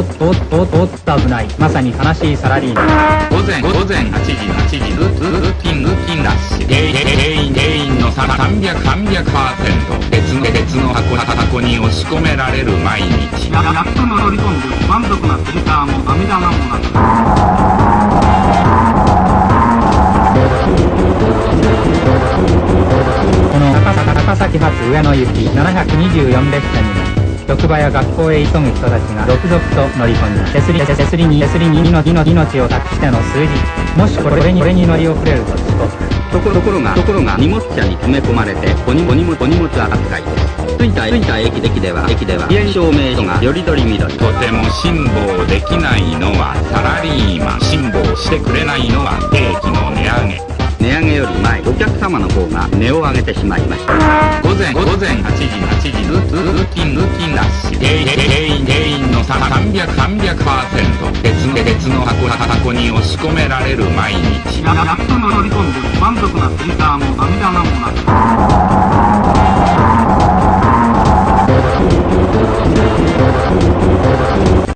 おっとおっとおっとおっと危ないまさに悲しいサラリーマン午前午前8時8時ルールーティンルーティンラッシュ原因原因原因の300 300%別の別の箱箱に押し込められる毎日ややっと乗り込んで満足なフィルターも涙なもなこの高崎高崎発上野行き724列車にも職場や学校へ急ぐ人たちが続々と乗り込み手すり手すりに手すりに命命を託しての数字。もしこれにこれに乗り遅れると遅刻ところところがところが荷物車に詰め込まれてお荷お荷物お荷物扱い。です着いた着いた駅駅では駅では遅延証明書がよりどりみどりとても辛抱できないのはサラリーマン。辛抱してくれないのは兵器の値上げ。値上げより前お客様の方が値を上げてしまいました。午前午前8時8時。ルー別の別の箱箱に押し込められる毎日。ややっと乗り込んで満足なフィルターも涙がもなく